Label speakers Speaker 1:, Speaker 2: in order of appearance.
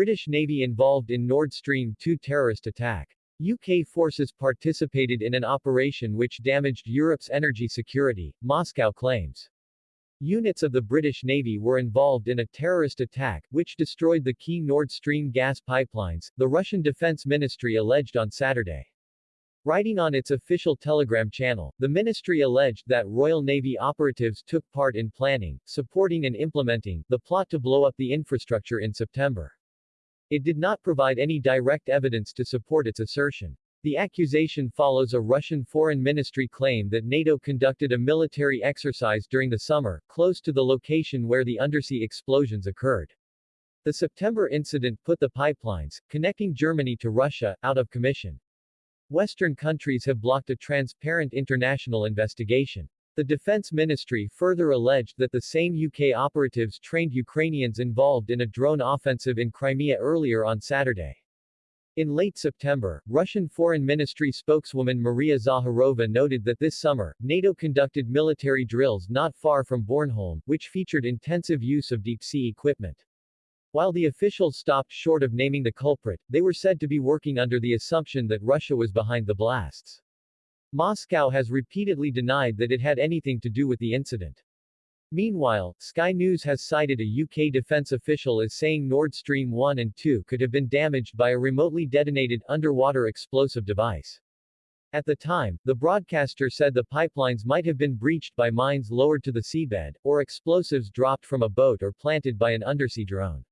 Speaker 1: British Navy involved in Nord Stream 2 terrorist attack. UK forces participated in an operation which damaged Europe's energy security, Moscow claims. Units of the British Navy were involved in a terrorist attack, which destroyed the key Nord Stream gas pipelines, the Russian Defense Ministry alleged on Saturday. Writing on its official Telegram channel, the ministry alleged that Royal Navy operatives took part in planning, supporting and implementing, the plot to blow up the infrastructure in September. It did not provide any direct evidence to support its assertion. The accusation follows a Russian Foreign Ministry claim that NATO conducted a military exercise during the summer, close to the location where the undersea explosions occurred. The September incident put the pipelines, connecting Germany to Russia, out of commission. Western countries have blocked a transparent international investigation. The Defense Ministry further alleged that the same UK operatives trained Ukrainians involved in a drone offensive in Crimea earlier on Saturday. In late September, Russian Foreign Ministry spokeswoman Maria Zakharova noted that this summer, NATO conducted military drills not far from Bornholm, which featured intensive use of deep-sea equipment. While the officials stopped short of naming the culprit, they were said to be working under the assumption that Russia was behind the blasts. Moscow has repeatedly denied that it had anything to do with the incident. Meanwhile, Sky News has cited a UK defense official as saying Nord Stream 1 and 2 could have been damaged by a remotely detonated underwater explosive device. At the time, the broadcaster said the pipelines might have been breached by mines lowered to the seabed, or explosives dropped from a boat or planted by an undersea drone.